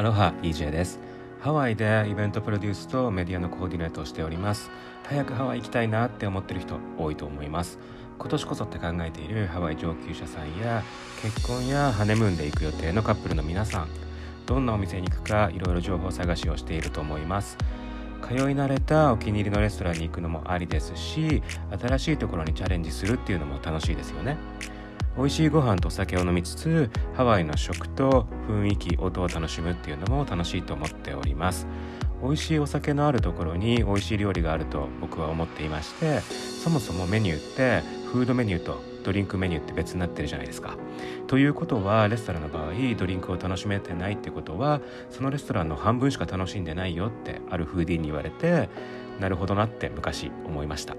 アロハ EJ です。ハワイでイベントプロデュースとメディアのコーディネートをしております。早くハワイ行きたいなって思ってる人多いと思います。今年こそって考えているハワイ上級者さんや結婚やハネムーンで行く予定のカップルの皆さん。どんなお店に行くかいろいろ情報探しをしていると思います。通い慣れたお気に入りのレストランに行くのもありですし新しいところにチャレンジするっていうのも楽しいですよね。美味しいご飯とお酒を飲みつつハワイの食と雰囲気音を楽しむっていうのも楽しいと思っております美味しいお酒のあるところに美味しい料理があると僕は思っていましてそもそもメニューってフードメニューとドリンクメニューって別になってるじゃないですか。ということはレストランの場合ドリンクを楽しめてないってことはそのレストランの半分しか楽しんでないよってあるフーディーに言われてなるほどなって昔思いました。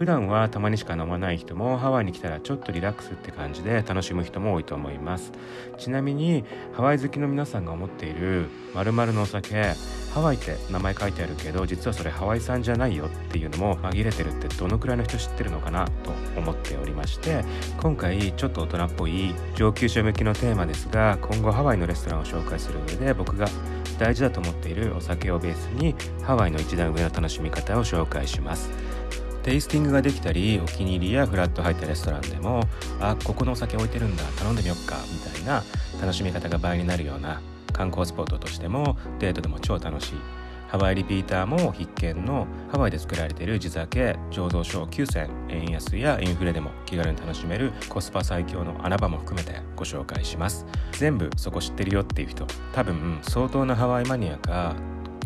普段はたまにしか飲まない人もハワイに来たらちょっとリラックスって感じで楽しむ人も多いと思います。ちなみにハワイ好きの皆さんが思っている〇〇のお酒ハワイって名前書いてあるけど実はそれハワイ産じゃないよっていうのも紛れてるってどのくらいの人知ってるのかなと思っておりまして今回ちょっと大人っぽい上級者向きのテーマですが今後ハワイのレストランを紹介する上で僕が大事だと思っているお酒をベースにハワイの一段上の楽しみ方を紹介します。テイスティングができたりお気に入りやフラット入ったレストランでもあここのお酒置いてるんだ頼んでみよっかみたいな楽しみ方が倍になるような観光スポットとしてもデートでも超楽しい。ハワイリピーターも必見のハワイで作られている地酒醸造所9選円安やインフレでも気軽に楽しめるコスパ最強の穴場も含めてご紹介します。全部そこ知ってるよっていう人多分相当なハワイマニアか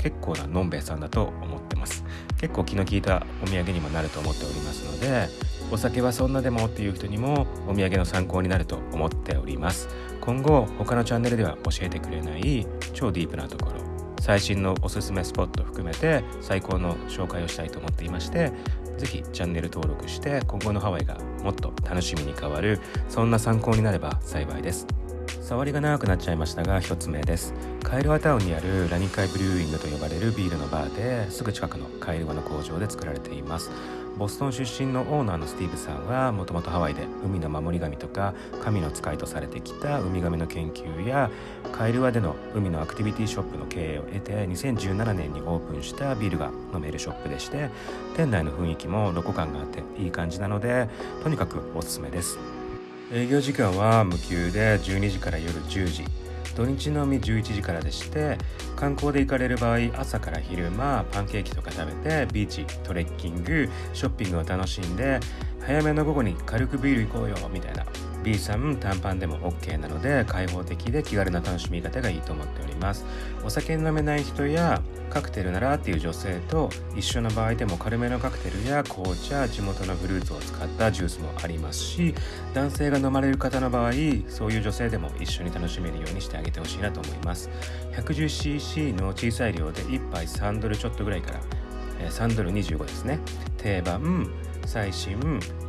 結構なのんべえさんだと思ってます。結構気の利いたお土産にもなると思っておりますのでお酒はそんなでもっていう人にもお土産の参考になると思っております。今後他のチャンネルでは教えてくれない超ディープなところ最新のおすすめスポット含めて最高の紹介をしたいと思っていまして是非チャンネル登録して今後のハワイがもっと楽しみに変わるそんな参考になれば幸いです。触りが長くなっちゃいましたが1つ目です。カイルワタウンにあるラニカイブリューイングと呼ばれるビールのバーですぐ近くのカイルワの工場で作られています。ボストン出身のオーナーのスティーブさんはもともとハワイで海の守り神とか神の使いとされてきたウミガメの研究やカイルワでの海のアクティビティショップの経営を得て2017年にオープンしたビールが飲めるショップでして店内の雰囲気もロコ感があっていい感じなのでとにかくおすすめです。営業時間は無休で12時から夜10時。土日のみ11時からでして観光で行かれる場合朝から昼間パンケーキとか食べてビーチトレッキングショッピングを楽しんで早めの午後に軽くビール行こうよみたいな。B さん短パンでも OK なので開放的で気軽な楽しみ方がいいと思っております。お酒飲めない人やカクテルならっていう女性と一緒の場合でも軽めのカクテルや紅茶地元のフルーツを使ったジュースもありますし男性が飲まれる方の場合そういう女性でも一緒に楽しめるようにしてあげてほしいなと思います。110cc の小さい量で1杯3ドルちょっとぐらいから3ドル25ですね。定番最新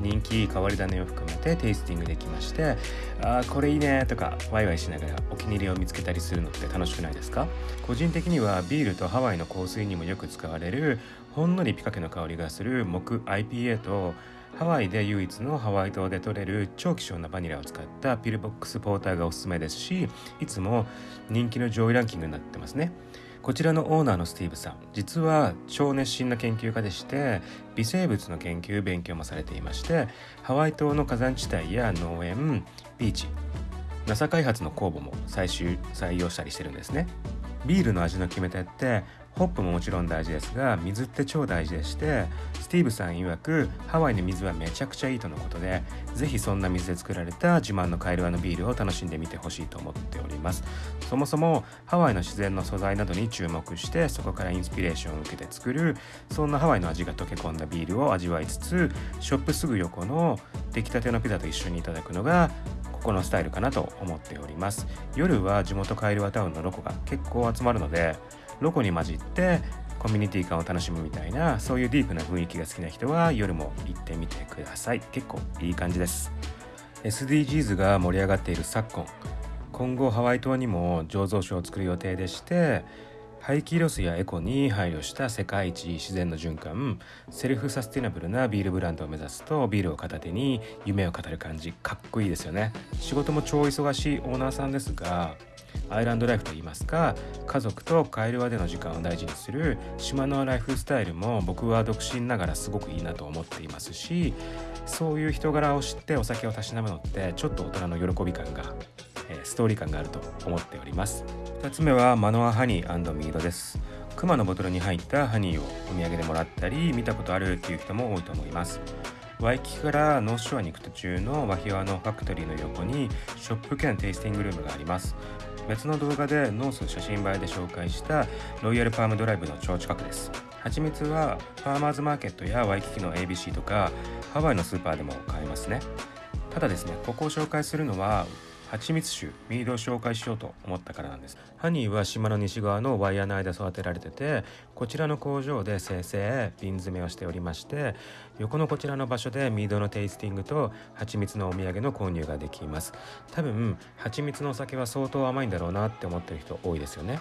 人気変わり種を含めてテイスティングできましてあこれいいねとかワイワイしながらお気に入りを見つけたりするのって楽しくないですか？個人的にはビールとハワイの香水にもよく使われるほんのりピカケの香りがする木 IPA とハワイで唯一のハワイ島で採れる超希少なバニラを使ったピルボックスポーターがおすすめですしいつも人気の上位ランキングになってますね。こちらのオーナーのスティーブさん実は超熱心な研究家でして微生物の研究勉強もされていましてハワイ島の火山地帯や農園ビーチ NASA 開発の酵母も最終採用したりしてるんですね。ビールの味の決め手ってホップももちろん大事ですが水って超大事でしてスティーブさん曰くハワイの水はめちゃくちゃいいとのことでぜひそんな水で作られた自慢のカエルワのビールを楽しんでみてほしいと思っております。そもそもハワイの自然の素材などに注目してそこからインスピレーションを受けて作るそんなハワイの味が溶け込んだビールを味わいつつショップすぐ横の出来たてのピザと一緒にいただくのがここのスタイルかなと思っております。夜は地元カエルワタウンのロコが結構集まるのでロコに混じってコミュニティ感を楽しむみたいなそういうディープな雰囲気が好きな人は夜も行ってみてください。結構いい感じです。SDGs が盛り上がっている昨今今後ハワイ島にも醸造所を作る予定でして廃棄ロスやエコに配慮した世界一自然の循環セルフサスティナブルなビールブランドを目指すとビールを片手に夢を語る感じ。かっこいいですよね。仕事も超忙しいオーナーさんですがアイランドライフといいますか家族とカイルアでの時間を大事にする島のライフスタイルも僕は独身ながらすごくいいなと思っていますしそういう人柄を知ってお酒をたしなむのってちょっと大人の喜び感がストーリー感があると思っております。2つ目はマノアハニーミードです。クマのボトルに入ったハニーをお土産でもらったり見たことあるっていう人も多いと思います。ワイキキからノースショアに行く途中のワヒワのファクトリーの横にショップ兼テイスティングルームがあります。別の動画でノース写真映えで紹介したロイヤルパームドライブの超近くです。蜂蜜はファーマーズマーケットやワイキキの ABC とかハワイのスーパーでも買えますね。ただですねここを紹介するのは蜂蜜酒ミードを紹介しようと思ったからなんです。ハニーは島の西側のワイヤーの間育てられててこちらの工場で生成瓶詰めをしておりまして横のこちらの場所でミードのテイスティングと蜂蜜のお土産の購入ができます。多分蜂蜜のお酒は相当甘いんだろうなって思ってる人多いですよね。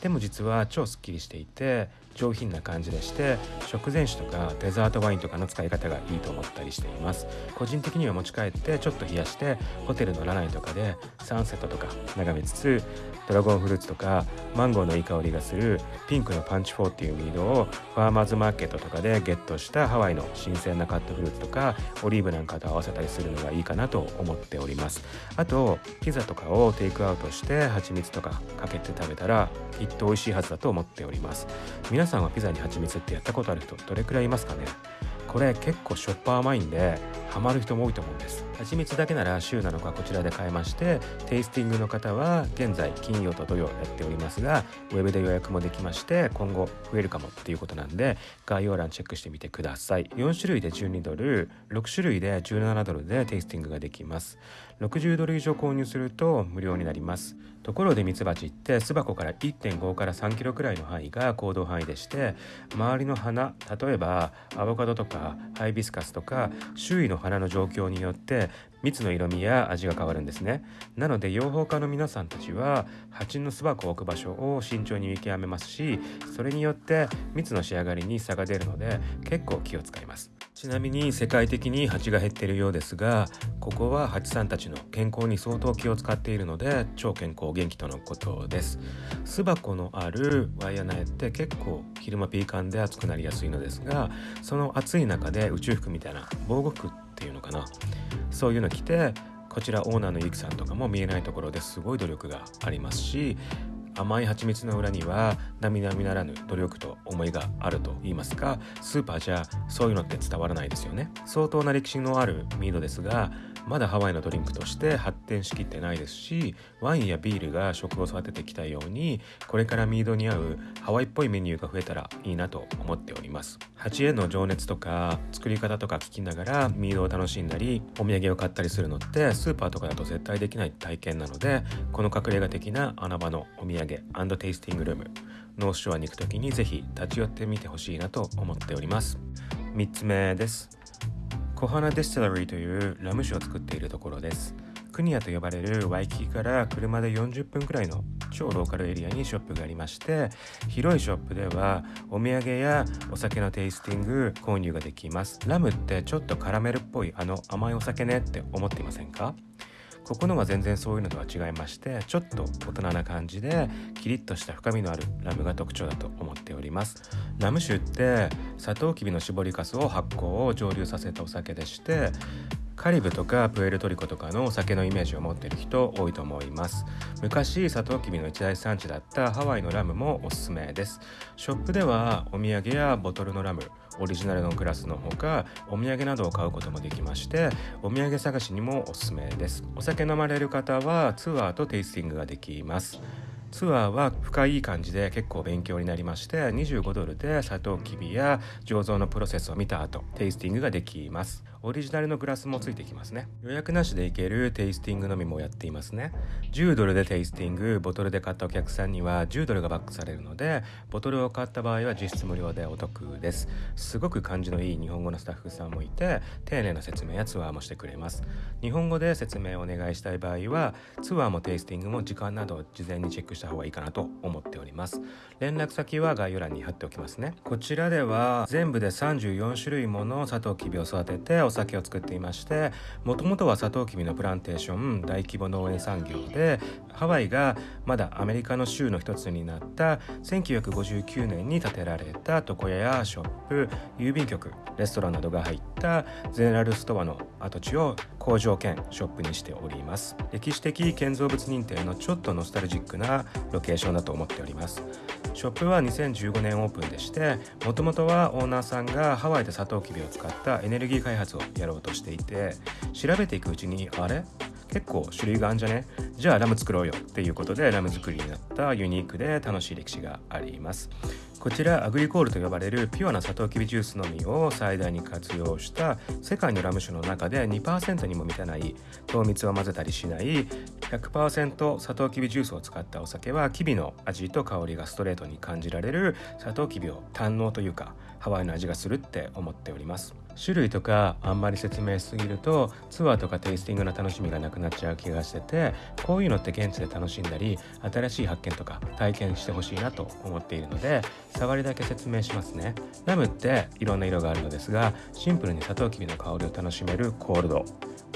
でも実は超すっきりしていて上品な感じでして食前酒とかデザートワインとかの使い方がいいと思ったりしています。個人的には持ち帰ってちょっと冷やしてホテルのラナイとかでサンセットとか眺めつつドラゴンフルーツとかマンゴーのいい香りがするピンクのパンチ4っていうミードをファーマーズマーケットとかでゲットしたハワイの新鮮なカットフルーツとかオリーブなんかと合わせたりするのがいいかなと思っております。あとピザとかをテイクアウトして蜂蜜とかかけて食べたらきっと美味しいはずだと思っております。皆さんはピザに蜂蜜ってやったことある人どれくらいいますかね？これ結構しょっぱ甘いんでハマる人も多いと思うんです。蜂蜜だけなら週7日こちらで買えましてテイスティングの方は現在金曜と土曜やっておりますがウェブで予約もできまして今後増えるかもっていうことなんで概要欄チェックしてみてください。4種類で12ドル6種類で17ドルでテイスティングができます。60ドル以上購入すると無料になります。ところでミツバチって巣箱から1.5から3キロくらいの範囲が行動範囲でして周りの花例えばアボカドとかハイビスカスとか周囲の花の状況によって蜜の色味や味が変わるんですね。なので養蜂家の皆さんたちは蜂の巣箱を置く場所を慎重に見極めますしそれによって蜜の仕上がりに差が出るので結構気を使います。ちなみに世界的に蜂が減っているようですがここは蜂さんたちの健康に相当気を使っているので超健康元気とのことです。巣箱のあるワイヤ苗って結構昼間ピーカンで暑くなりやすいのですがその暑い中で宇宙服みたいな防護服ってっていうのかな。そういうの着てこちらオーナーのゆきさんとかも見えないところですごい努力がありますし甘い蜂蜜の裏には並々ならぬ努力と思いがあると言いますかスーパーじゃそういうのって伝わらないですよね。相当な歴史のあるミードですがまだハワイのドリンクとして発展しきってないですしワインやビールが食を育ててきたようにこれからミードに合うハワイっぽいメニューが増えたらいいなと思っております。蜂への情熱とか作り方とか聞きながらミードを楽しんだりお土産を買ったりするのってスーパーとかだと絶対できない体験なのでこの隠れ家的な穴場のお土産テイスティングルームノースショアに行く時にぜひ立ち寄ってみてほしいなと思っております。3つ目です。コハナディスティラリーというラム酒を作っているところです。クニアと呼ばれるワイキキから車で40分くらいの超ローカルエリアにショップがありまして広いショップではお土産やお酒のテイスティング購入ができます。ラムってちょっとカラメルっぽいあの甘いお酒ねって思っていませんか？ここのは全然そういうのとは違いましてちょっと大人な感じでキリッとした深みのあるラムが特徴だと思っております。ラム酒ってサトウキビの搾りかすを発酵を蒸留させたお酒でしてカリブとかプエルトリコとかのお酒のイメージを持ってる人多いと思います。昔サトウキビの一大産地だったハワイのラムもおすすめです。ショップではお土産やボトルのラムオリジナルのグラスのほかお土産などを買うこともできましてお土産探しにもおすすめです。お酒飲まれる方はツアーとテイスティングができます。ツアーは深い感じで結構勉強になりまして25ドルでサトウキビや醸造のプロセスを見た後テイスティングができます。オリジナルのグラスもついてきますね。予約なしで行けるテイスティングのみもやっていますね。10ドルでテイスティングボトルで買ったお客さんには10ドルがバックされるのでボトルを買った場合は実質無料でお得です。すごく感じのいい日本語のスタッフさんもいて丁寧な説明やツアーもしてくれます。日本語で説明をお願いしたい場合はツアーもテイスティングも時間など事前にチェックした方がいいかなと思っております。連絡先は概要欄に貼っておきますね。こちらでは全部で34種類ものサトウキビを育ててお酒を作っていましてもともとはサトウキビのプランテーション大規模農園産業でハワイがまだアメリカの州の一つになった1959年に建てられた床屋やショップ郵便局レストランなどが入ったゼネラルストアの跡地を工場兼ショップにしております。歴史的建造物認定のちょっとノスタルジックなロケーションだと思っております。ショップは2015年オープンでしてもともとはオーナーさんがハワイでサトウキビを使ったエネルギー開発をやろうとしていて調べていくうちにあれ？結構種類があるんじゃね？じゃあラム作ろうよっていうことでラム作りになったユニークで楽しい歴史があります。こちらアグリコールと呼ばれるピュアなサトウキビジュースのみを最大に活用した世界のラム酒の中で2%にも満たない糖蜜を混ぜたりしない100%サトウキビジュースを使ったお酒はキビの味と香りがストレートに感じられるサトウキビを堪能というかハワイの味がするって思っております。種類とかあんまり説明しすぎるとツアーとかテイスティングの楽しみがなくなっちゃう気がしててこういうのって現地で楽しんだり新しい発見とか体験してほしいなと思っているので触りだけ説明しますね。ラムっていろんな色があるのですがシンプルにサトウキビの香りを楽しめるコールド。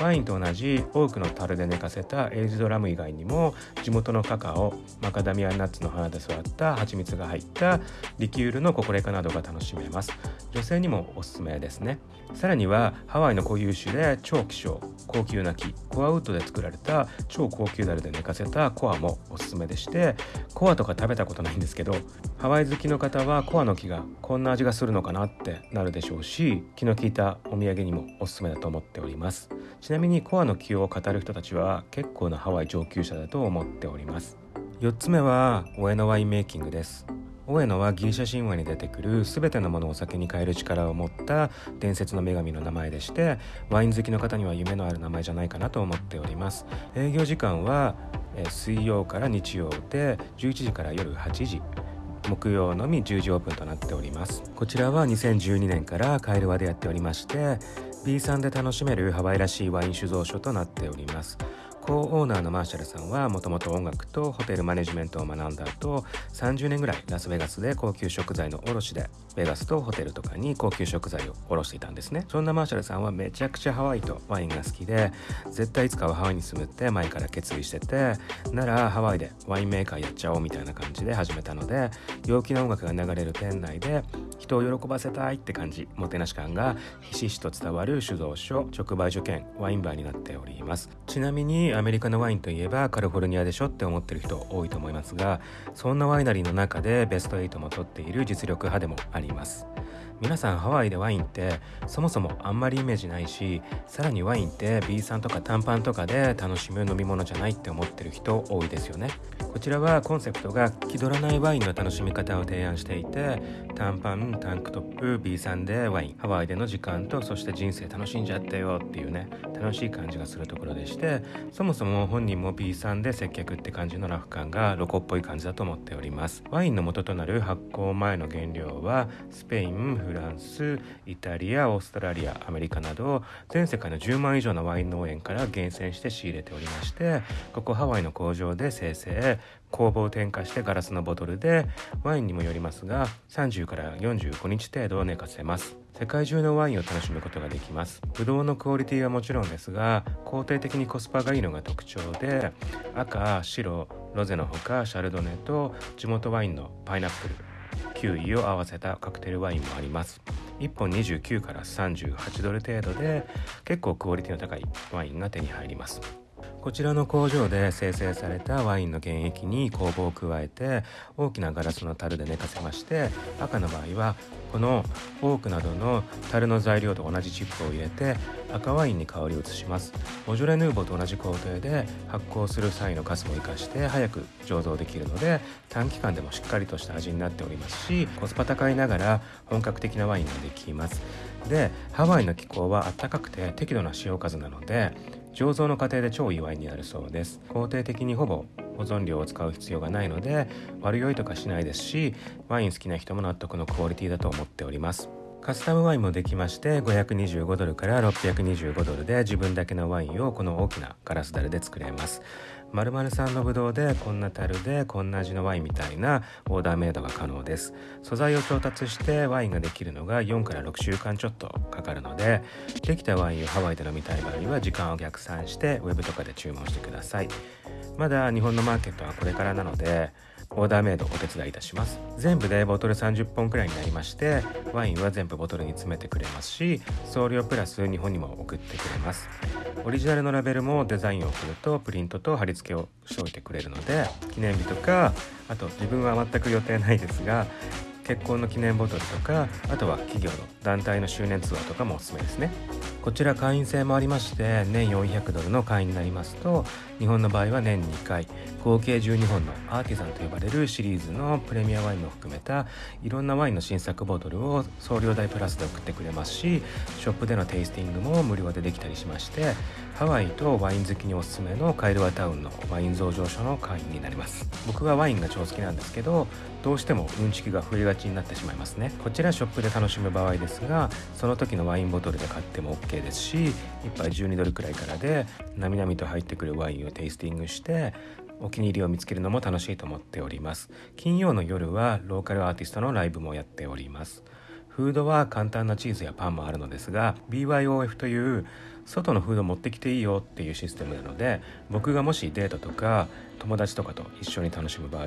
ワインと同じ多くの樽で寝かせたエイジドラム以外にも地元のカカオマカダミアナッツの花で育った蜂蜜が入ったリキュールのココレカなどが楽しめます。女性にもおすすめですね。さらにはハワイの固有種で超希少高級な木コアウッドで作られた超高級ダルで寝かせたコアもおすすめでしてコアとか食べたことないんですけどハワイ好きの方はコアの木がこんな味がするのかなってなるでしょうし気の利いたお土産にもおすすめだと思っております。ちなみにコアの木を語る人たちは結構なハワイ上級者だと思っております。4つ目はオエノワインメイキングです。オエノはギリシャ神話に出てくる全てのものをお酒に変える力を持った伝説の女神の名前でしてワイン好きの方には夢のある名前じゃないかなと思っております。営業時間は水曜から日曜で11時から夜8時。木曜のみ10時オープンとなっております。こちらは2012年からカエルワでやっておりまして B さんで楽しめるハワイらしいワイン酒造所となっております。オーナーのマーシャルさんはもともと音楽とホテルマネジメントを学んだ後30年ぐらいラスベガスで高級食材の卸でベガスとホテルとかに高級食材を卸していたんですね。そんなマーシャルさんはめちゃくちゃハワイとワインが好きで絶対いつかはハワイに住むって前から決意しててならハワイでワインメーカーやっちゃおうみたいな感じで始めたので陽気な音楽が流れる店内で人を喜ばせたいって感じもてなし感がひしひしと伝わる酒造所直売所兼ワインバーになっております。ちなみにアメリカのワインといえばカリフォルニアでしょって思ってる人多いと思いますがそんなワイナリーの中でベスト8も取っている実力派でもあります。皆さんハワイでワインってそもそもあんまりイメージないしさらにワインって B さんとか短パンとかで楽しむ飲み物じゃないって思ってる人多いですよね。こちらはコンセプトが気取らないワインの楽しみ方を提案していて短パンタンクトップ B さんでワインハワイでの時間とそして人生楽しんじゃってよっていうね楽しい感じがするところでしてそもそも本人も B さんで接客って感じのラフ感がロコっぽい感じだと思っております。ワインの元となる発酵前の原料はスペインフランスイタリアオーストラリアアメリカなど全世界の10万以上のワイン農園から厳選して仕入れておりましてここハワイの工場で生成工房を添加してガラスのボトルでワインにもよりますが30から45日程度寝かせます。世界中のワインを楽しむことができます。ブドウのクオリティはもちろんですが肯定的にコスパがいいのが特徴で赤白ロゼのほかシャルドネと地元ワインのパイナップル。キウイを合わせたカクテルワインもあります。1本29から38ドル程度で結構クオリティの高いワインが手に入ります。こちらの工場で生成されたワインの原液に酵母を加えて大きなガラスの樽で寝かせまして赤の場合はこのオークなどの樽の材料と同じチップを入れて赤ワインに香りを移します。ボジョレ・ヌーボーと同じ工程で発酵する際のカスも生かして早く醸造できるので短期間でもしっかりとした味になっておりますしコスパ高いながら本格的なワインができます。でハワイの気候は暖かくて適度な潮風なので醸造の過程で超祝いになるそうです。肯定的にほぼ保存料を使う必要がないので悪酔いとかしないですしワイン好きな人も納得のクオリティだと思っております。カスタムワインもできまして525ドルから625ドルで自分だけのワインをこの大きなガラス樽で作れます。〇〇さんのブドウでこんな樽でこんな味のワインみたいなオーダーメイドが可能です。素材を調達してワインができるのが4から6週間ちょっとかかるのでできたワインをハワイで飲みたい場合は時間を逆算してウェブとかで注文してください。まだ日本のマーケットはこれからなのでオーダーメイドお手伝いいたします。全部でボトル30本くらいになりましてワインは全部ボトルに詰めてくれますし送料プラス日本にも送ってくれます。オリジナルのラベルもデザインを送るとプリントと貼り付けをしておいてくれるので記念日とかあと自分は全く予定ないですが結婚の記念ボトルとかあとは企業の団体の周年ツアーとかもおすすめですね。こちら会員制もありまして年400ドルの会員になりますと日本の場合は年2回合計12本のアーティザンと呼ばれるシリーズのプレミアワインも含めたいろんなワインの新作ボトルを送料代プラスで送ってくれますしショップでのテイスティングも無料でできたりしましてハワイとワイン好きにおすすめのカイルワタウンのワイン増上所の会員になります。僕はワインが超好きなんですけどどうしてもうんちきが増えがちになってしまいますね。こちらショップで楽しむ場合ですがその時のワインボトルで買っても OK ですし1杯12ドルくらいからでなみなみと入ってくるワインをテイスティングしてお気に入りを見つけるのも楽しいと思っております。金曜の夜はローカルアーティストのライブもやっております。フードは簡単なチーズやパンもあるのですが BYOF という外のフード持ってきていいよっていうシステムなので僕がもしデートとか友達とかと一緒に楽しむ場合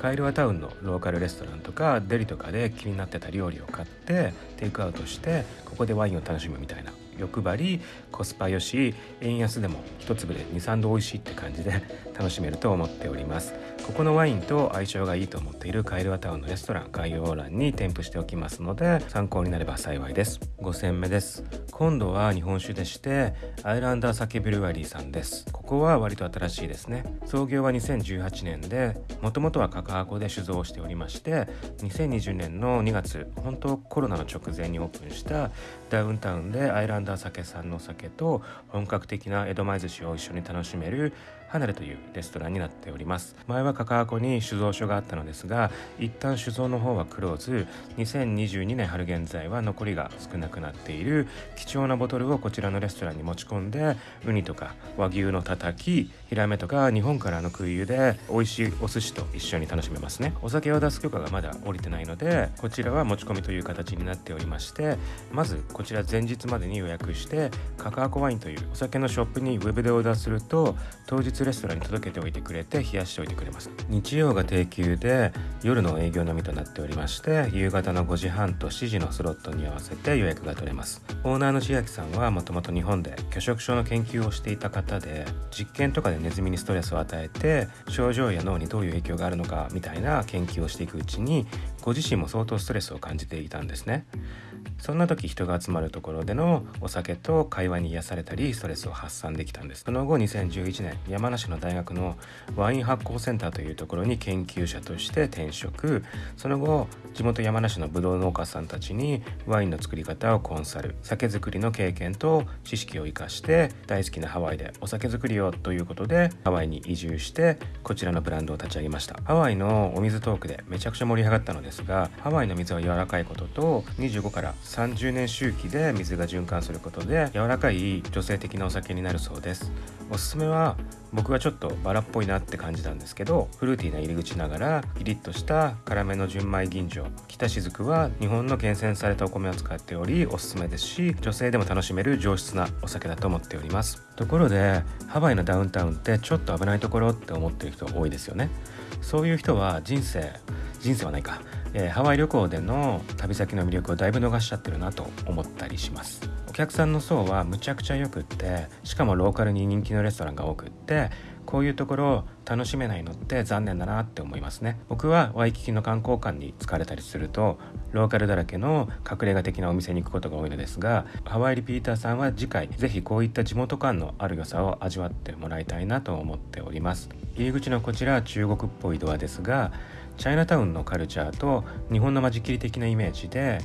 カイルアタウンのローカルレストランとかデリとかで気になってた料理を買ってテイクアウトしてここでワインを楽しむみたいな欲張りコスパよし円安でも一粒で23度美味しいって感じで楽しめると思っております。ここのワインと相性がいいと思っているカイルワタウンのレストラン概要欄に添付しておきますので参考になれば幸いです。5戦目です。今度は日本酒でしてアイランダー酒ブルワリーさんです。ここは割と新しいですね。創業は2018年でもともとはカカハコで酒造をしておりまして2020年の2月本当コロナの直前にオープンしたダウンタウンでアイランダー酒さんの酒と本格的な江戸前寿司を一緒に楽しめる離れというレストランになっております。前はカカアコに酒造所があったのですが一旦酒造の方はクローズ。2022年春現在は残りが少なくなっている。貴重なボトルをこちらのレストランに持ち込んでウニとか和牛のたたきヒラメとか日本からの空輸で美味しいお寿司と一緒に楽しめますね。お酒を出す許可がまだ下りてないのでこちらは持ち込みという形になっておりましてまずこちら前日までに予約してカカアコワインというお酒のショップにウェブでオーダーすると当日レストランに届けておいてくれて冷やしておいてくれます。日曜が定休で夜の営業のみとなっておりまして夕方の5時半と7時のスロットに合わせて予約が取れます。オーナーの千秋さんはもともと日本で拒食症の研究をしていた方で実験とかでネズミにストレスを与えて症状や脳にどういう影響があるのかみたいな研究をしていくうちにご自身も相当ストレスを感じていたんですね。そんな時人が集まるところでのお酒と会話に癒されたりストレスを発散できたんです。その後2011年山梨の大学のワイン発酵センターというところに研究者として転職。その後地元山梨のブドウ農家さんたちにワインの作り方をコンサル。酒造りの経験と知識を生かして大好きなハワイでお酒作りをということでハワイに移住してこちらのブランドを立ち上げました。ハワイのお水トークでめちゃくちゃ盛り上がったのです。がハワイの水は柔らかいことと25から30年周期で水が循環することで柔らかい女性的なお酒になるそうです。おすすめは僕はちょっとバラっぽいなって感じたんですけどフルーティーな入り口ながらキリッとした辛めの純米吟醸北雫は日本の厳選されたお米を使っておりおすすめですし女性でも楽しめる上質なお酒だと思っております。ところでハワイのダウンタウンってちょっと危ないところって思ってる人多いですよね。そういう人は人生人生はないか、えー、ハワイ旅行での旅先の魅力をだいぶ逃しちゃってるなと思ったりします。お客さんの層はむちゃくちゃよくってしかもローカルに人気のレストランが多くってこういうところを楽しめないのって残念だなって思いますね。僕はワイキキの観光館に疲れたりするとローカルだらけの隠れ家的なお店に行くことが多いのですがハワイリピーターさんは次回ぜひこういった地元感のある良さを味わってもらいたいなと思っております。入り口のこちら中国っぽいドアですがチャイナタウンのカルチャーと日本の間仕切り的なイメージで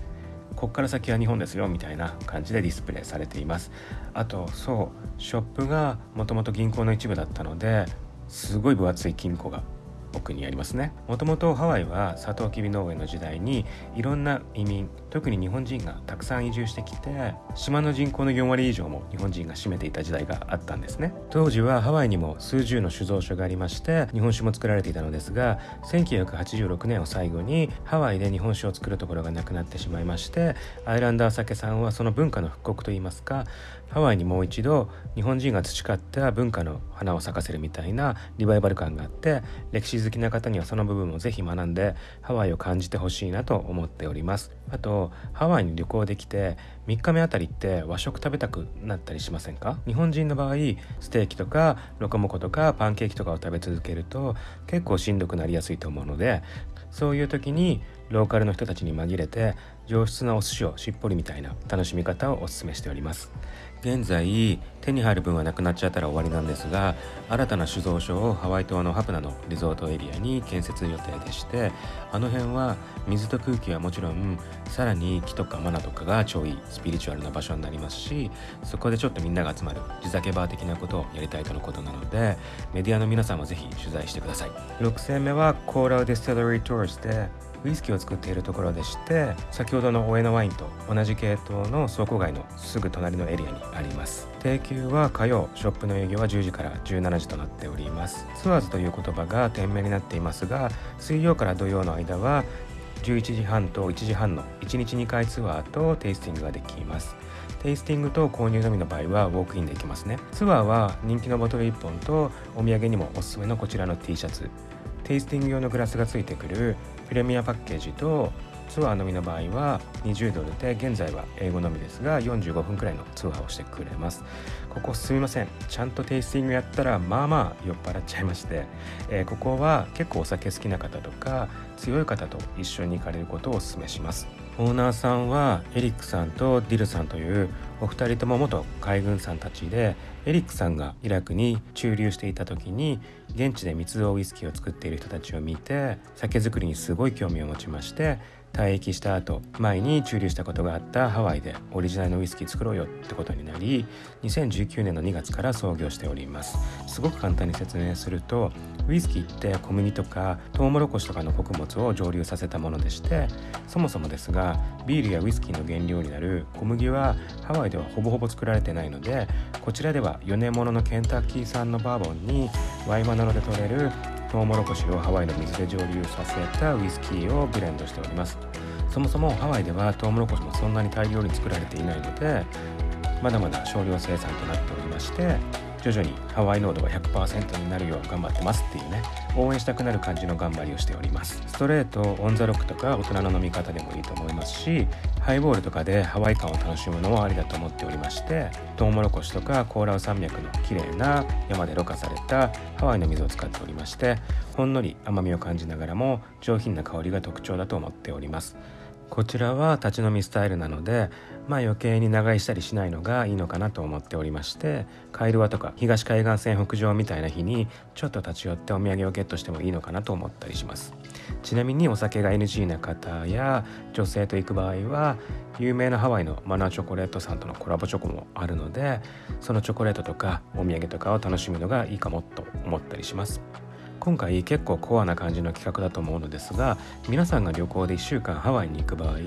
こっから先は日本ですよみたいな感じでディスプレイされています。あとそうショップがもともと銀行の一部だったのですごい分厚い金庫が奥にありますね。もともとハワイはサトウキビ農園の時代にいろんな移民特に日本人がたくさん移住してきて島の人口の4割以上も日本人が占めていた時代があったんですね。当時はハワイにも数十の酒造所がありまして日本酒も作られていたのですが1986年を最後にハワイで日本酒を作るところがなくなってしまいましてアイランダー酒さんはその文化の復刻といいますかハワイにもう一度日本人が培った文化の花を咲かせるみたいなリバイバル感があって歴史好きな方にはその部分をぜひ学んでハワイを感じてほしいなと思っております。あとハワイに旅行できて3日目あたりって和食食べたくなったりしませんか？日本人の場合ステーキとかロコモコとかパンケーキとかを食べ続けると結構しんどくなりやすいと思うのでそういう時にローカルの人たちに紛れて上質なお寿司をしっぽりみたいな楽しみ方をお勧めしております。現在手に入る分はなくなっちゃったら終わりなんですが新たな酒造所をハワイ島のハプナのリゾートエリアに建設予定でしてあの辺は水と空気はもちろんさらに木とかマナとかが超いいスピリチュアルな場所になりますしそこでちょっとみんなが集まる地酒バー的なことをやりたいとのことなのでメディアの皆さんもぜひ取材してください。6選目はコオラウディスティラリーツアーズでウイスキーを作っているところでして先ほどのオエノワインと同じ系統の倉庫街のすぐ隣のエリアにあります。定休は火曜ショップの営業は10時から17時となっております。ツアーズという言葉が店名になっていますが水曜から土曜の間は11時半と1時半の1日2回ツアーとテイスティングができます。テイスティングと購入のみの場合はウォークインできますね。ツアーは人気のボトル1本とお土産にもおすすめのこちらの T シャツ。テイスティング用のグラスがついてくるプレミアパッケージとツアーのみの場合は20ドルで現在は英語のみですが45分くらいの通話をしてくれます。ここすみません。ちゃんとテイスティングやったらまあまあ酔っ払っちゃいまして、えー、ここは結構お酒好きな方とか強い方と一緒に行かれることをお勧めします。オーナーさんはエリックさんとディルさんというお二人とも元海軍さんたちでエリックさんがイラクに駐留していた時に現地で密造ウイスキーを作っている人たちを見て酒造りにすごい興味を持ちまして退役した後前に駐留したことがあったハワイでオリジナルのウイスキー作ろうよってことになり2019年の2月から創業しております。すごく簡単に説明するとウイスキーって小麦とかトウモロコシとかの穀物を蒸留させたものでしてそもそもですがビールやウイスキーの原料になる小麦はハワイではほぼほぼ作られてないのでこちらでは4年もののケンタッキー産のバーボンにワイマナロで取れるトウモロコシをハワイの水で蒸留させたウイスキーをブレンドしております。そもそもハワイではトウモロコシもそんなに大量に作られていないのでまだまだ少量生産となっておりまして徐々にハワイ濃度が100%になるよう頑張ってますっていうね応援したくなる感じの頑張りをしております。ストレートオンザロックとか大人の飲み方でもいいと思いますしハイボールとかでハワイ感を楽しむのもありだと思っておりましてトウモロコシとかコーラウ山脈の綺麗な山でろ過されたハワイの水を使っておりましてほんのり甘みを感じながらも上品な香りが特徴だと思っております。こちらは立ち飲みスタイルなのでまあ余計に長居したりしないのがいいのかなと思っておりましてカイルワとか東海岸線北上みたいな日にちょっと立ち寄ってお土産をゲットしてもいいのかなと思ったりします。ちなみにお酒が NG な方や女性と行く場合は有名なハワイのマナーチョコレートさんとのコラボチョコもあるのでそのチョコレートとかお土産とかを楽しむのがいいかもと思ったりします。今回結構コアな感じの企画だと思うのですが皆さんが旅行で1週間ハワイに行く場合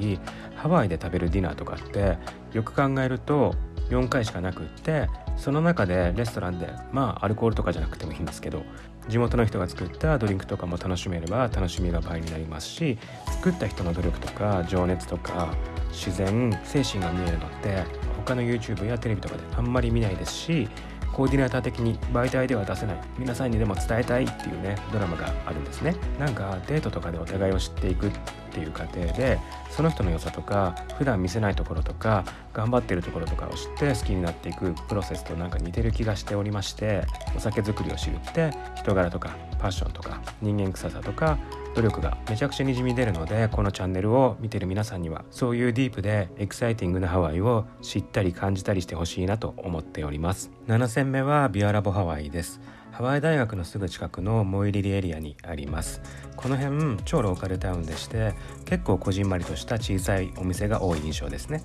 ハワイで食べるディナーとかってよく考えると4回しかなくってその中でレストランでまあアルコールとかじゃなくてもいいんですけど地元の人が作ったドリンクとかも楽しめれば楽しみが倍になりますし作った人の努力とか情熱とか自然精神が見えるのって他の YouTube やテレビとかであんまり見ないですしコーディネーター的に媒体では出せない。皆さんにでも伝えたいっていうねドラマがあるんですね。なんかデートとかでお互いを知っていくっていう過程でその人の良さとか普段見せないところとか頑張ってるところとかを知って好きになっていくプロセスとなんか似てる気がしておりましてお酒作りを知るって人柄とかパッションとか人間臭さとか努力がめちゃくちゃにじみ出るのでこのチャンネルを見てる皆さんにはそういうディープでエキサイティングなハワイを知ったり感じたりしてほしいなと思っております。7戦目はビアラボハワイです。ハワイ大学のすぐ近くのモイリリエリアにあります。この辺超ローカルタウンでして結構こじんまりとした小さいお店が多い印象ですね。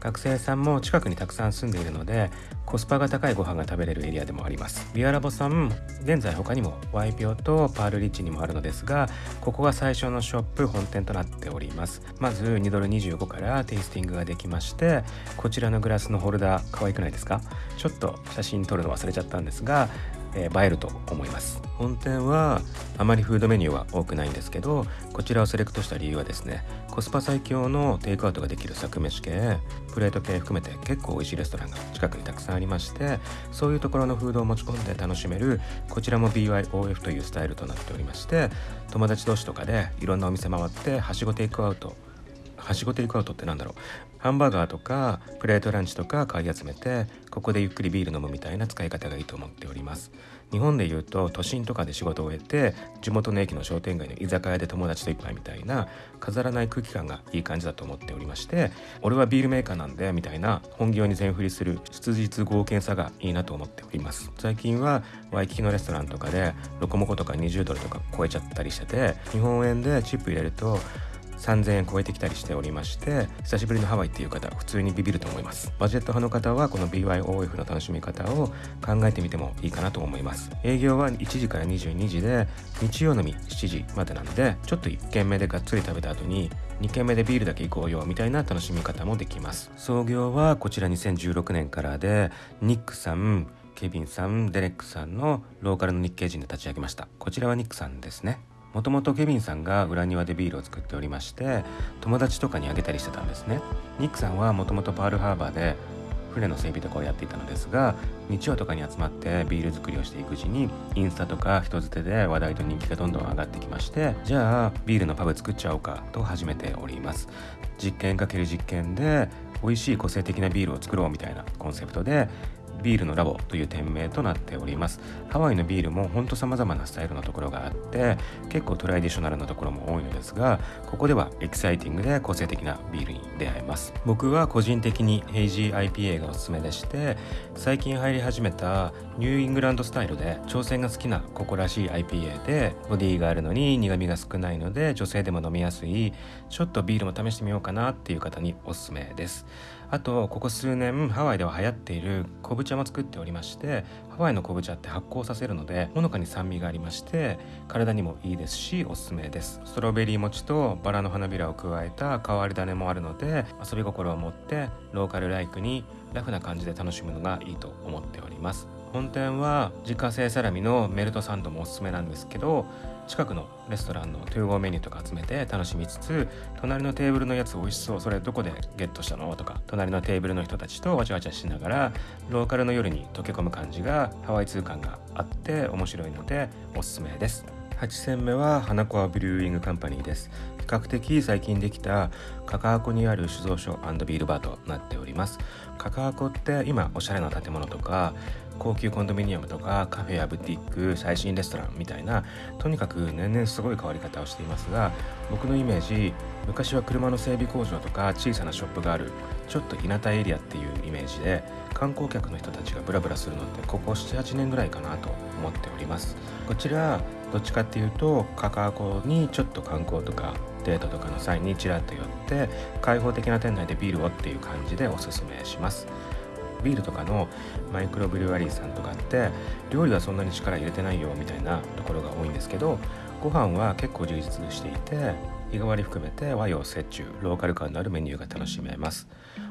学生さんも近くにたくさん住んでいるのでコスパが高いご飯が食べれるエリアでもあります。ビアラボさん現在他にもワイピオとパールリッチにもあるのですがここが最初のショップ本店となっております。まず2ドル25からテイスティングができましてこちらのグラスのホルダー可愛くないですか？ちょっと写真撮るの忘れちゃったんですがえー、映えると思います。本店はあまりフードメニューは多くないんですけどこちらをセレクトした理由はですねコスパ最強のテイクアウトができる作飯系プレート系含めて結構美味しいレストランが近くにたくさんありましてそういうところのフードを持ち込んで楽しめるこちらも BYOF というスタイルとなっておりまして友達同士とかでいろんなお店回ってはしごテイクアウトはしごテイクアウトってなんだろうハンバーガーとかプレートランチとか買い集めてここでゆっくりビール飲むみたいな使い方がいいと思っております。日本でいうと都心とかで仕事を終えて地元の駅の商店街の居酒屋で友達と一杯みたいな飾らない空気感がいい感じだと思っておりまして俺はビールメーカーなんでみたいな本業に全振りする質実合憲さがいいなと思っております。最近はワイキキのレストランとかでロコモコとか20ドルとか超えちゃったりしてて日本円でチップ入れると3000円超えてきたりしておりまして久しぶりのハワイっていう方普通にビビると思います。バジェット派の方はこの BYOF の楽しみ方を考えてみてもいいかなと思います。営業は1時から22時で日曜のみ7時までなのでちょっと1軒目でがっつり食べた後に2軒目でビールだけ行こうよみたいな楽しみ方もできます。創業はこちら2016年からでニックさんケビンさんデレックさんのローカルの日系人で立ち上げました。こちらはニックさんですね。もともとケビンさんが裏庭でビールを作っておりまして友達とかにあげたりしてたんですね。ニックさんはもともとパールハーバーで船の整備とかをやっていたのですが日曜とかに集まってビール作りをしていくうちにインスタとか人づてで話題と人気がどんどん上がってきましてじゃあビールのパブ作っちゃおうかと始めております。実験かける実験で美味しい個性的なビールを作ろうみたいなコンセプトでビールのラボという店名となっております。ハワイのビールもほんと様々なスタイルのところがあって結構トラディショナルなところも多いのですがここではエキサイティングで個性的なビールに出会えます。僕は個人的にヘイジー IPA がおすすめでして最近入り始めたニューイングランドスタイルで挑戦が好きなここらしい IPA でボディがあるのに苦味が少ないので女性でも飲みやすいちょっとビールも試してみようかなっていう方におすすめです。あとここ数年ハワイでは流行っている昆布茶も作っておりましてハワイの昆布茶って発酵させるのでほのかに酸味がありまして体にもいいですしおすすめです。ストロベリー餅とバラの花びらを加えた変わり種もあるので遊び心を持ってローカルライクにラフな感じで楽しむのがいいと思っております。本店は自家製サラミのメルトサンドもおすすめなんですけど近くのレストランの to go メニューとか集めて楽しみつつ隣のテーブルのやつ美味しそうそれどこでゲットしたの？とか隣のテーブルの人たちとわちゃわちゃしながらローカルの夜に溶け込む感じがハワイ通感があって面白いのでおすすめです。8選目はハナコアブリューイングカンパニーです。比較的最近できたカカアコにある酒造所ビールバーとなっております。カカアコって今おしゃれな建物とか高級コンドミニアムとかカフェやブティック最新レストランみたいなとにかく年々すごい変わり方をしていますが僕のイメージ昔は車の整備工場とか小さなショップがあるちょっと田舎エリアっていうイメージで観光客の人たちがブラブラするのってここ78年ぐらいかなと思っております。こちらどっちかっていうとカカアコにちょっと観光とかデートとかの際にちらっと寄って開放的な店内でビールをっていう感じでおすすめします。ビールとかのマイクロブリュワリーさんとかって料理はそんなに力入れてないよみたいなところが多いんですけどご飯は結構充実していて日替わり含めて和洋折衷ローカル感のあるメニューが楽しめます。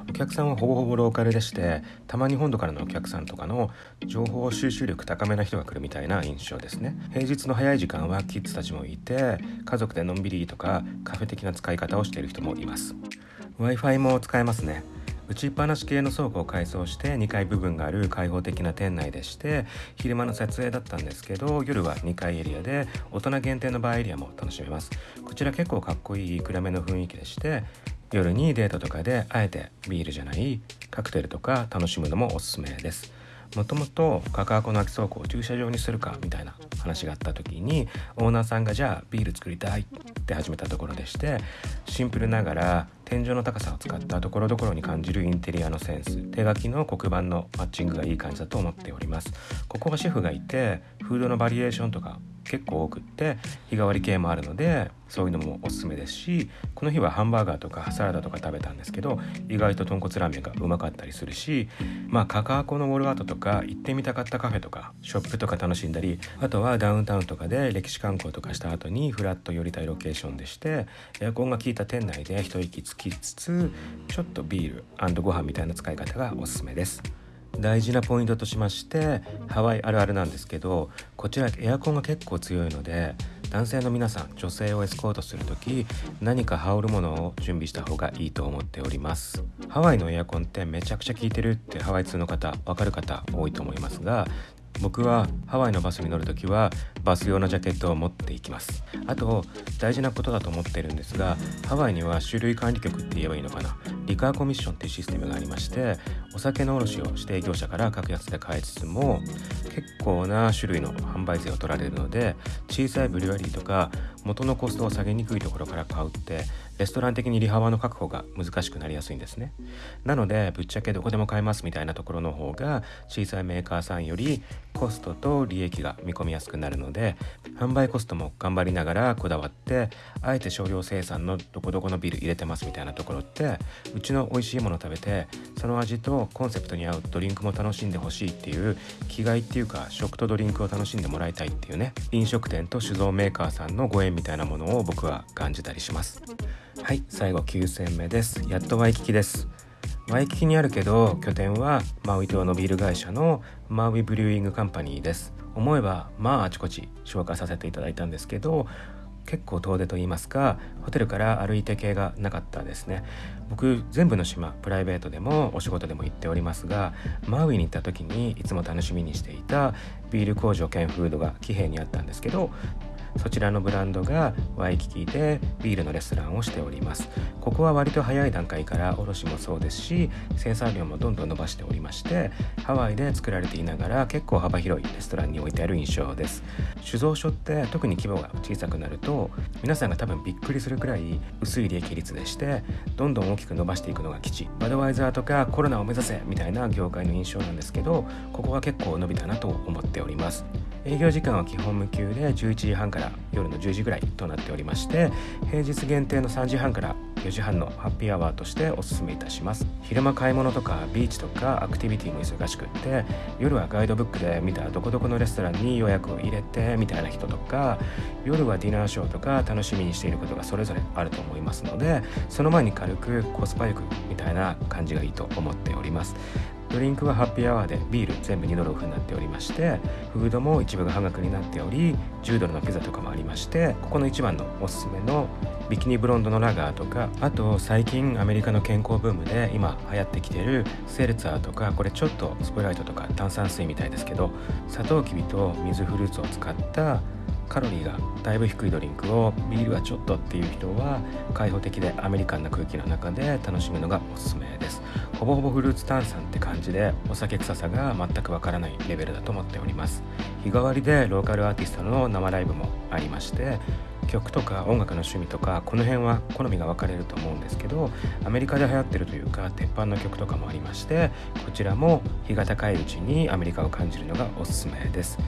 お客さんはほぼほぼローカルでしてたまに本土からのお客さんとかの情報収集力高めな人が来るみたいな印象ですね。平日の早い時間はキッズたちもいて家族でのんびりとかカフェ的な使い方をしている人もいます。Wi-Fi も使えますね。打ちっぱなし系の倉庫を改装して2階部分がある開放的な店内でして昼間の撮影だったんですけど夜は2階エリアで大人限定のバーエリアも楽しめます。こちら結構かっこいい暗めの雰囲気でして夜にデートとかであえてビールじゃないカクテルとか楽しむのもおすすめです。もともとカカアコの空き倉庫を駐車場にするかみたいな話があった時にオーナーさんがじゃあビール作りたいって始めたところでしてシンプルながら天井の高さを使ったところどころに感じるインテリアのセンス。手書きの黒板のマッチングがいい感じだと思っております。ここはシェフがいてフードのバリエーションとか結構多くって日替わり系もあるのでそういうのもおすすめですしこの日はハンバーガーとかサラダとか食べたんですけど意外と豚骨ラーメンがうまかったりするしまあカカアコのウォールアートとか行ってみたかったカフェとかショップとか楽しんだりあとはダウンタウンとかで歴史観光とかした後にフラッと寄りたいロケーションでしてエアコンが効いた店内で一息つきつつちょっとビールご飯みたいな使い方がおすすめです。大事なポイントとしましてハワイあるあるなんですけどこちらエアコンが結構強いので男性の皆さん女性をエスコートする時何か羽織るものを準備した方がいいと思っておりますハワイのエアコンってめちゃくちゃ効いてるってハワイ通の方わかる方多いと思いますが僕はハワイのバスに乗るときはバス用のジャケットを持っていきます。あと大事なことだと思ってるんですがハワイには種類管理局って言えばいいのかな。リカーコミッションっていうシステムがありましてお酒の卸を指定業者から格安で買いつつも結構な種類の販売税を取られるので小さいブリュワリーとか元のコストを下げにくいところから買うってレストラン的に利幅の確保が難しくなりやすいんですね。なのでぶっちゃけどこでも買えますみたいなところの方が小さいメーカーさんよりコストと利益が見込みやすくなるのでで販売コストも頑張りながらこだわってあえて少量生産のどこどこのビール入れてますみたいなところってうちの美味しいもの食べてその味とコンセプトに合うドリンクも楽しんでほしいっていう気概っていうか食とドリンクを楽しんでもらいたいっていうね飲食店と酒造メーカーさんのご縁みたいなものを僕は感じたりします。はい最後9戦目です。やっとワイキキです。ワイキキにあるけど拠点はマウイ島のビール会社のマウイブリューイングカンパニーです。思えばまああちこち紹介させていただいたんですけど結構遠出と言いますかホテルから歩いて系がなかったですね。僕全部の島プライベートでもお仕事でも行っておりますがマウイに行った時にいつも楽しみにしていたビール工場兼フードが騎兵にあったんですけどそちらのブランドがワイキキでビールのレストランをしております。ここは割と早い段階から卸もそうですし生産量もどんどん伸ばしておりましてハワイで作られていながら結構幅広いレストランに置いてある印象です。酒造所って特に規模が小さくなると皆さんが多分びっくりするくらい薄い利益率でしてどんどん大きく伸ばしていくのが基地バドワイザーとかコロナを目指せみたいな業界の印象なんですけどここは結構伸びたなと思っております。営業時間は基本無休で11時半から夜の10時ぐらいとなっておりまして平日限定の3時半から4時半のハッピーアワーとしておすめいたします。昼間買い物とかビーチとかアクティビティも忙しくって夜はガイドブックで見たどこどこのレストランに予約を入れてみたいな人とか夜はディナーショーとか楽しみにしていることがそれぞれあると思いますのでその前に軽くコスパよくみたいな感じがいいと思っております。ドリンクはハッピーアワーでビール全部2ドルオフになっておりましてフードも一部が半額になっており10ドルのピザとかもありましてここの一番のおすすめのビキニブロンドのラガーとかあと最近アメリカの健康ブームで今流行ってきてるセルツァーとかこれちょっとスプライトとか炭酸水みたいですけどサトウキビと水フルーツを使ったカロリーがだいぶ低いドリンクをビールはちょっとっていう人は開放的でアメリカンな空気の中で楽しむのがおすすめです。ほぼほぼフルーツ炭酸って感じでお酒臭さが全くわからないレベルだと思っております。日替わりでローカルアーティストの生ライブもありまして曲とか音楽の趣味とかこの辺は好みが分かれると思うんですけどアメリカで流行ってるというか鉄板の曲とかもありましてこちらも日が高いうちにアメリカを感じるのがおすすめです。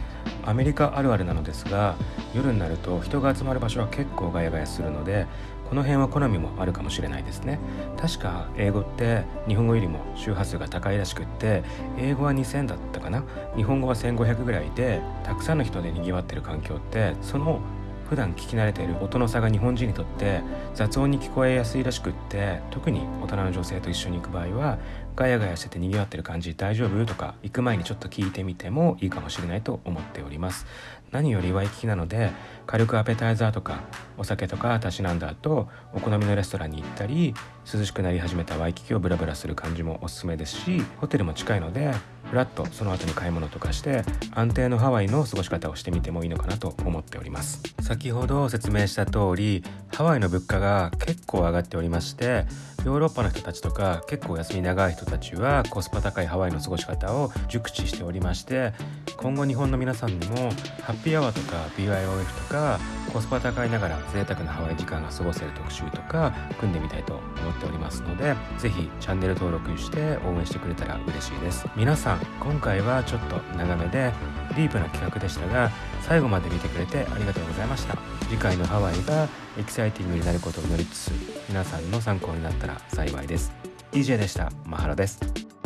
アメリカあるあるなのですが夜になると人が集まる場所は結構ガヤガヤするのでこの辺は好みもあるかもしれないですね。確か英語って日本語よりも周波数が高いらしくって英語は2000だったかな？日本語は1500ぐらいでたくさんの人で賑わってる環境ってその普段聞き慣れている音の差が日本人にとって雑音に聞こえやすいらしくって特に大人の女性と一緒に行く場合はガヤガヤしてて賑わってる感じ大丈夫？とか行く前にちょっと聞いてみてもいいかもしれないと思っております。何よりワイキキなので軽くアペタイザーとかお酒とかたしなんだ後お好みのレストランに行ったり涼しくなり始めたワイキキをブラブラする感じもおすすめですしホテルも近いのでフラッとその後に買い物とかして安定のハワイの過ごし方をしてみてもいいのかなと思っております。先ほど説明した通りハワイの物価が結構上がっておりましてヨーロッパの人たちとか結構休み長い人たちはコスパ高いハワイの過ごし方を熟知しておりまして今後日本の皆さんにもハッピーアワーとか BYOF とかコスパ高いながら贅沢なハワイ時間が過ごせる特集とか組んでみたいと思っておりますので是非チャンネル登録して応援してくれたら嬉しいです。皆さん今回はちょっと長めでディープな企画でしたが最後まで見てくれてありがとうございました。次回のハワイがエキサイティングになることを祈りつつ皆さんの参考になったら幸いです。DJ でした。 Mahalo です。